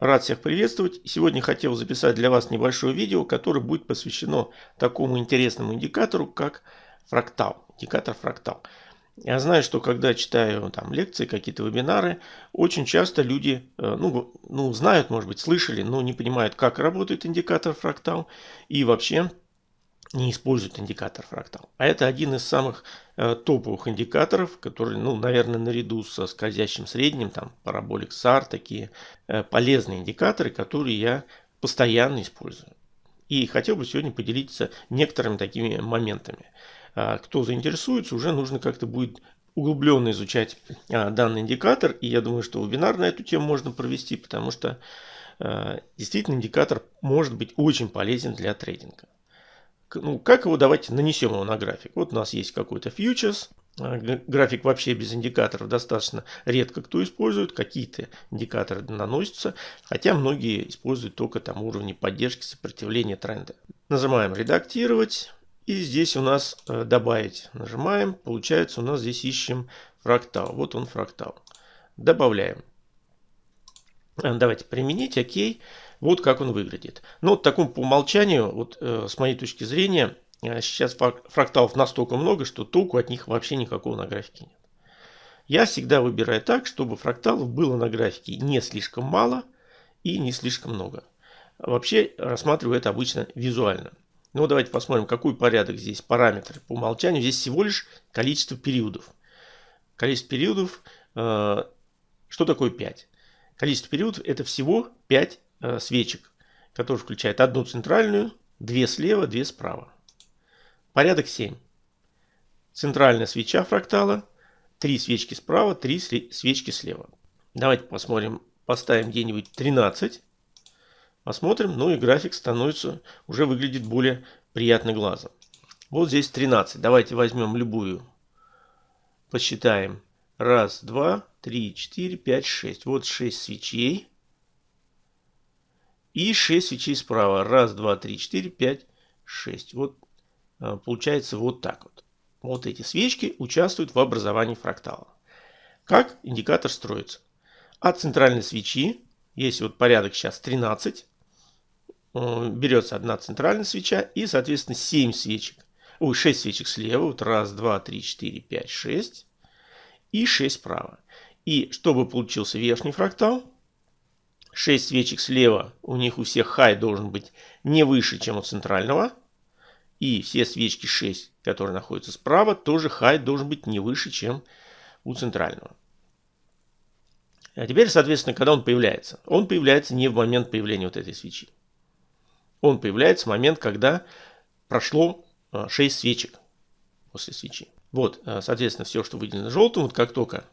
Рад всех приветствовать. Сегодня хотел записать для вас небольшое видео, которое будет посвящено такому интересному индикатору, как фрактал. Индикатор фрактал. Я знаю, что когда читаю там лекции, какие-то вебинары, очень часто люди, э, ну, ну, знают, может быть, слышали, но не понимают, как работает индикатор фрактал и вообще не используют индикатор фрактал. А это один из самых э, топовых индикаторов, который, ну, наверное, наряду со скользящим средним, там, параболик SAR, такие э, полезные индикаторы, которые я постоянно использую. И хотел бы сегодня поделиться некоторыми такими моментами. А, кто заинтересуется, уже нужно как-то будет углубленно изучать а, данный индикатор. И я думаю, что вебинар на эту тему можно провести, потому что а, действительно индикатор может быть очень полезен для трейдинга ну, как его давайте нанесем его на график. Вот у нас есть какой-то фьючерс. А, график вообще без индикаторов достаточно редко кто использует. Какие-то индикаторы наносятся. Хотя многие используют только там уровни поддержки сопротивления тренда. Нажимаем редактировать. И здесь у нас э, добавить. Нажимаем. Получается у нас здесь ищем фрактал. Вот он фрактал. Добавляем. Э, давайте применить. Окей. Вот как он выглядит. Ну, вот таком по умолчанию, вот э, с моей точки зрения, э, сейчас фракталов настолько много, что толку от них вообще никакого на графике нет. Я всегда выбираю так, чтобы фракталов было на графике не слишком мало и не слишком много. Вообще рассматриваю это обычно визуально. Ну, давайте посмотрим, какой порядок здесь, параметры. По умолчанию здесь всего лишь количество периодов. Количество периодов, э, что такое 5? Количество периодов это всего 5 Э, свечек, который включает одну центральную, две слева, две справа. Порядок 7. Центральная свеча фрактала, три свечки справа, три свечки слева. Давайте посмотрим, поставим где-нибудь 13. Посмотрим, ну и график становится, уже выглядит более приятно глазом. Вот здесь 13. Давайте возьмем любую. Посчитаем. Раз, два, три, четыре, пять, шесть. Вот 6 свечей. И 6 свечей справа. Раз, два, три, четыре, пять, шесть. Вот а, получается вот так вот. Вот эти свечки участвуют в образовании фрактала. Как индикатор строится? От центральной свечи, есть вот порядок сейчас 13, э, берется одна центральная свеча и, соответственно, 7 свечек. Ой, 6 свечек слева. Вот раз, два, три, четыре, пять, шесть. И 6 справа. И чтобы получился верхний фрактал, 6 свечек слева, у них у всех хай должен быть не выше, чем у центрального. И все свечки 6, которые находятся справа, тоже хай должен быть не выше, чем у центрального. А теперь, соответственно, когда он появляется? Он появляется не в момент появления вот этой свечи. Он появляется в момент, когда прошло 6 а, свечек после свечи. Вот, а, соответственно, все, что выделено желтым, вот как только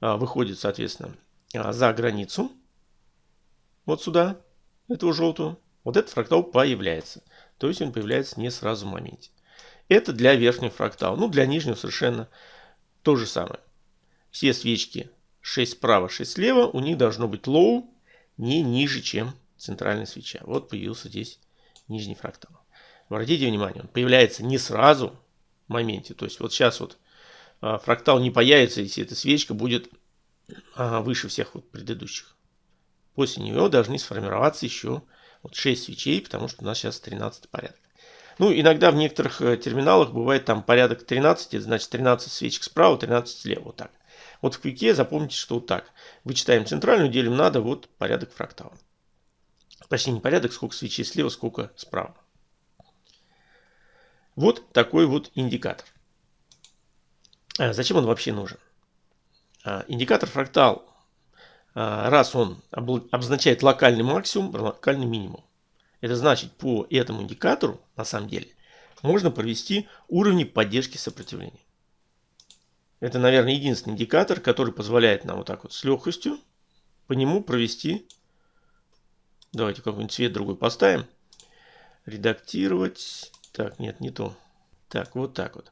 выходит, соответственно, за границу, вот сюда, этого желтого, вот этот фрактал появляется. То есть он появляется не сразу в моменте. Это для верхнего фрактала. Ну, для нижнего совершенно то же самое. Все свечки 6 справа, 6 слева, у них должно быть low не ниже, чем центральная свеча. Вот появился здесь нижний фрактал. Обратите внимание, он появляется не сразу моменте. То есть вот сейчас вот а, фрактал не появится, если эта свечка будет выше всех вот предыдущих. После нее должны сформироваться еще вот 6 свечей, потому что у нас сейчас 13 порядок. Ну, иногда в некоторых э, терминалах бывает там порядок 13, это значит 13 свечек справа, 13 слева, вот так. Вот в квике запомните, что вот так. Вычитаем центральную, делим надо, вот порядок фрактала. Точнее, не порядок, сколько свечей слева, сколько справа. Вот такой вот индикатор. А зачем он вообще нужен? А, индикатор фрактал а, раз он обозначает локальный максимум, локальный минимум. Это значит, по этому индикатору, на самом деле, можно провести уровни поддержки сопротивления. Это, наверное, единственный индикатор, который позволяет нам вот так вот с легкостью по нему провести. Давайте какой-нибудь цвет другой поставим. Редактировать. Так, нет, не то. Так, вот так вот.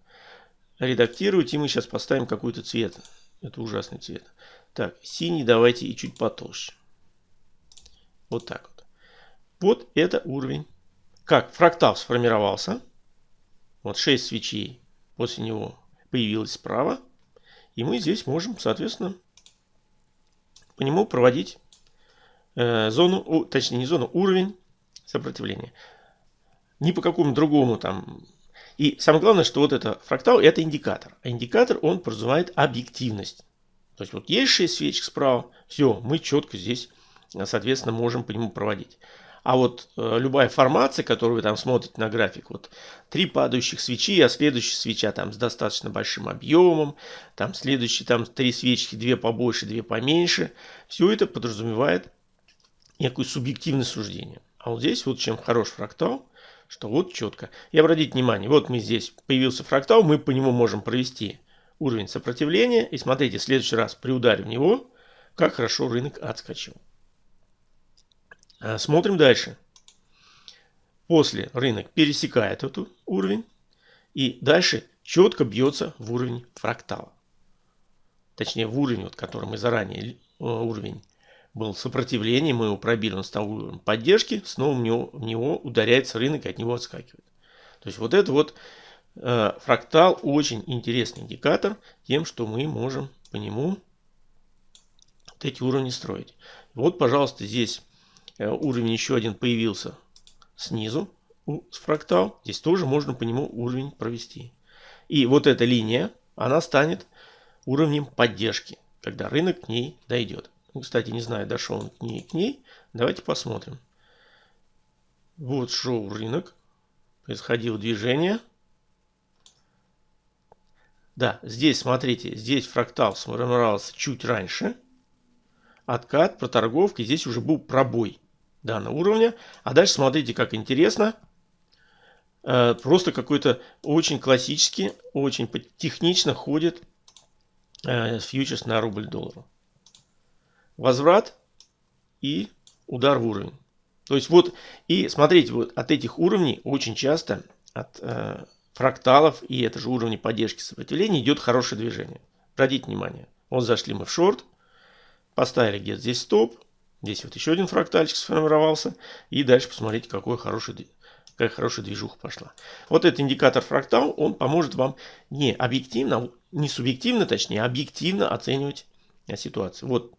Редактировать, и мы сейчас поставим какой-то цвет. Это ужасный цвет. Так, синий давайте и чуть потолще. Вот так вот. Вот это уровень. Как фрактал сформировался. Вот 6 свечей после него появилось справа. И мы здесь можем, соответственно, по нему проводить э, зону, точнее не зону, уровень сопротивления. Ни по какому другому там. И самое главное, что вот это фрактал это индикатор. А индикатор он подразумевает объективность. То есть вот есть 6 свечек справа, все, мы четко здесь, соответственно, можем по нему проводить. А вот э, любая формация, которую вы там смотрите на график, вот три падающих свечи, а следующая свеча там с достаточно большим объемом, там следующие там три свечки, две побольше, две поменьше, все это подразумевает некое субъективное суждение. А вот здесь вот чем хорош фрактал, что вот четко. И обратите внимание, вот мы здесь появился фрактал, мы по нему можем провести уровень сопротивления. И смотрите, в следующий раз при ударе в него, как хорошо рынок отскочил. А, смотрим дальше. После рынок пересекает этот уровень и дальше четко бьется в уровень фрактала. Точнее в уровень, вот, который мы заранее, э, уровень был сопротивление, мы его пробили, он стал уровнем поддержки, снова в него, в него ударяется рынок и от него отскакивает. То есть вот это вот э, фрактал очень интересный индикатор тем, что мы можем по нему вот эти уровни строить. Вот, пожалуйста, здесь Э, уровень еще один появился снизу, с фрактал. Здесь тоже можно по нему уровень провести. И вот эта линия, она станет уровнем поддержки, когда рынок к ней дойдет. Ну, кстати, не знаю, дошел он к ней, к ней. Давайте посмотрим. Вот шел рынок. Происходило движение. Да, здесь, смотрите, здесь фрактал сформировался чуть раньше. Откат, проторговка. Здесь уже был пробой данного уровня. А дальше смотрите, как интересно. Э, просто какой-то очень классический, очень технично ходит э, фьючерс на рубль доллару. Возврат и удар в уровень. То есть вот, и смотрите, вот от этих уровней очень часто, от э, фракталов и это же уровни поддержки сопротивления идет хорошее движение. Обратите внимание. Вот зашли мы в шорт, поставили где-то здесь стоп, Здесь вот еще один фрактальчик сформировался. И дальше посмотрите, какой хороший, какая хорошая движуха пошла. Вот этот индикатор фрактал, он поможет вам не объективно, не субъективно, точнее, а объективно оценивать ситуацию. Вот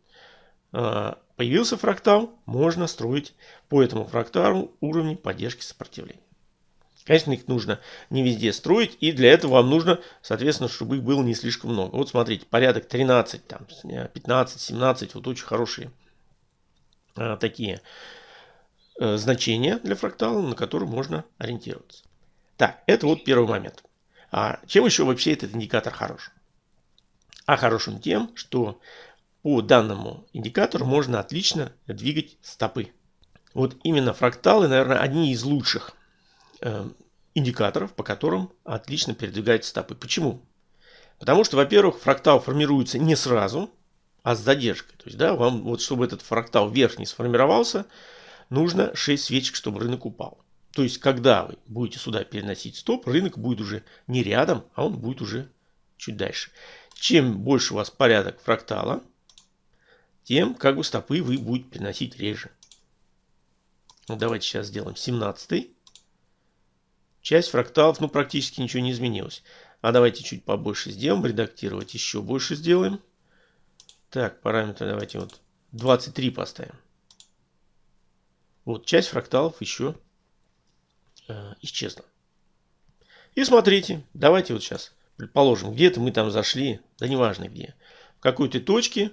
появился фрактал, можно строить по этому фракталу уровни поддержки сопротивления. Конечно, их нужно не везде строить, и для этого вам нужно, соответственно, чтобы их было не слишком много. Вот смотрите, порядок 13, там, 15, 17, вот очень хорошие Э, такие э, значения для фрактала, на которые можно ориентироваться. Так, это вот первый момент. А чем еще вообще этот индикатор хорош? А хорош он тем, что по данному индикатору можно отлично двигать стопы. Вот именно фракталы, наверное, одни из лучших э, индикаторов, по которым отлично передвигать стопы. Почему? Потому что, во-первых, фрактал формируется не сразу, а с задержкой. То есть, да, вам вот чтобы этот фрактал верхний сформировался, нужно 6 свечек, чтобы рынок упал. То есть, когда вы будете сюда переносить стоп, рынок будет уже не рядом, а он будет уже чуть дальше. Чем больше у вас порядок фрактала, тем как бы стопы вы будете переносить реже. Ну, давайте сейчас сделаем 17. Часть фракталов, ну, практически ничего не изменилось. А давайте чуть побольше сделаем, редактировать еще больше сделаем. Так, параметры давайте вот 23 поставим. Вот часть фракталов еще э, исчезла. И смотрите, давайте вот сейчас предположим, где-то мы там зашли, да неважно где, в какой-то точке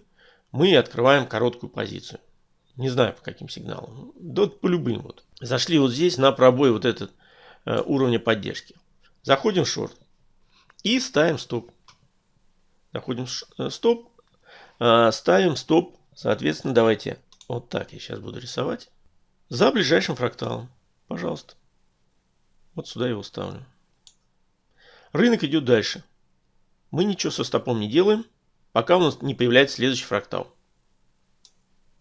мы открываем короткую позицию. Не знаю по каким сигналам, да по любым вот. Зашли вот здесь на пробой вот этот э, уровня поддержки. Заходим в шорт и ставим стоп. Заходим в э, стоп, а, ставим стоп, соответственно, давайте вот так я сейчас буду рисовать. За ближайшим фракталом. Пожалуйста. Вот сюда его ставлю. Рынок идет дальше. Мы ничего со стопом не делаем, пока у нас не появляется следующий фрактал.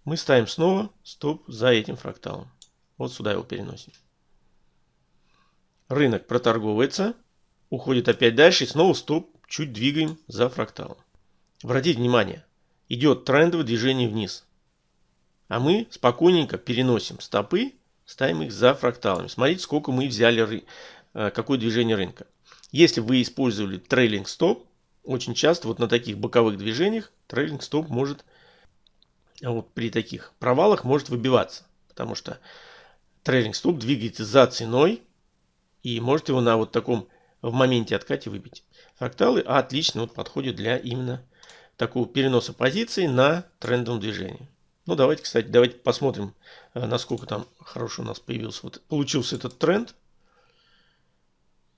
Мы ставим снова стоп за этим фракталом. Вот сюда его переносим. Рынок проторговывается, уходит опять дальше и снова стоп чуть двигаем за фракталом. Обратите внимание, идет трендовое движение вниз. А мы спокойненько переносим стопы, ставим их за фракталами. Смотрите, сколько мы взяли, э, какое движение рынка. Если вы использовали трейлинг стоп, очень часто вот на таких боковых движениях трейлинг стоп может вот при таких провалах может выбиваться. Потому что трейлинг стоп двигается за ценой и может его на вот таком в моменте откате выбить. Фракталы отлично вот подходят для именно такого переноса позиции на трендовом движении. Ну давайте, кстати, давайте посмотрим, э, насколько там хорошо у нас появился, вот получился этот тренд.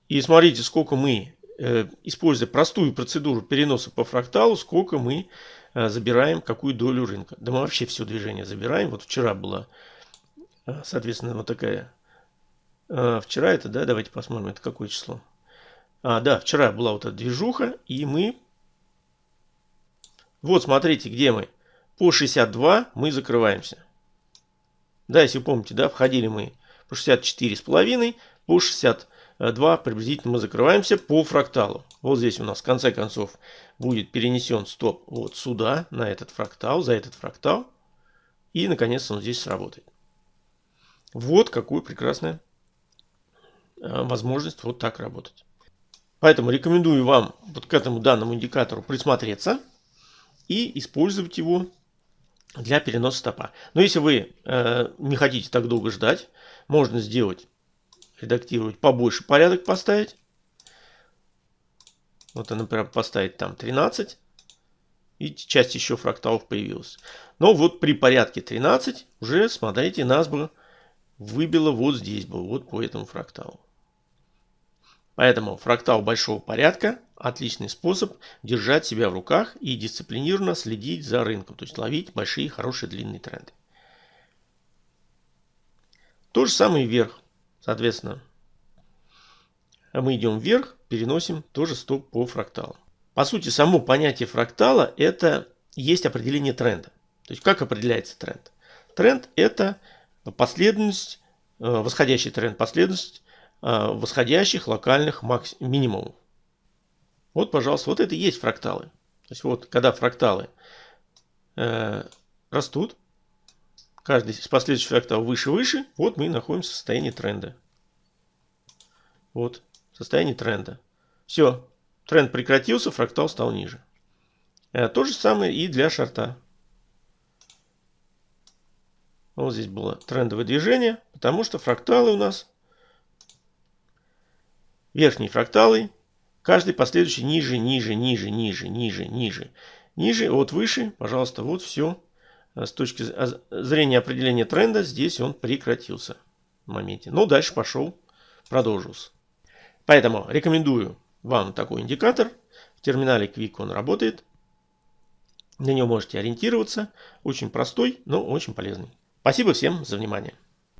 И смотрите, сколько мы, используя простую процедуру переноса по фракталу, сколько мы э, забираем, какую долю рынка. Да мы вообще все движение забираем. Вот вчера была, соответственно, вот такая. Вчера это, да, давайте посмотрим, это какое число. А, да, вчера была вот эта движуха, и мы... Вот, смотрите, где мы. По 62 мы закрываемся. Да, если помните, да, входили мы по 64,5, по 62 приблизительно мы закрываемся по фракталу. Вот здесь у нас в конце концов будет перенесен стоп вот сюда, на этот фрактал, за этот фрактал. И наконец он здесь сработает. Вот какую прекрасная э, возможность вот так работать. Поэтому рекомендую вам вот к этому данному индикатору присмотреться и использовать его для переноса стопа. Но если вы э, не хотите так долго ждать, можно сделать, редактировать побольше порядок поставить. Вот, например, поставить там 13. И часть еще фракталов появилась. Но вот при порядке 13 уже, смотрите, нас бы выбило вот здесь бы, вот по этому фракталу. Поэтому фрактал большого порядка – отличный способ держать себя в руках и дисциплинированно следить за рынком, то есть ловить большие, хорошие, длинные тренды. То же самое и вверх. Соответственно, мы идем вверх, переносим тоже стоп по фракталу. По сути, само понятие фрактала – это есть определение тренда. То есть, как определяется тренд? Тренд – это последовательность, э, восходящий тренд, последовательность Э, восходящих локальных минимумов. Вот, пожалуйста, вот это и есть фракталы. То есть вот, когда фракталы э, растут, каждый из последующих фракталов выше-выше, вот мы находимся в состоянии тренда. Вот, состояние тренда. Все, тренд прекратился, фрактал стал ниже. Э, то же самое и для шарта. Вот здесь было трендовое движение, потому что фракталы у нас верхние фракталы, каждый последующий ниже, ниже, ниже, ниже, ниже, ниже, ниже, вот выше, пожалуйста, вот все. Э, с точки зрения определения тренда, здесь он прекратился в моменте. Но дальше пошел, продолжился. Поэтому рекомендую вам такой индикатор. В терминале Quick он работает. На него можете ориентироваться. Очень простой, но очень полезный. Спасибо всем за внимание.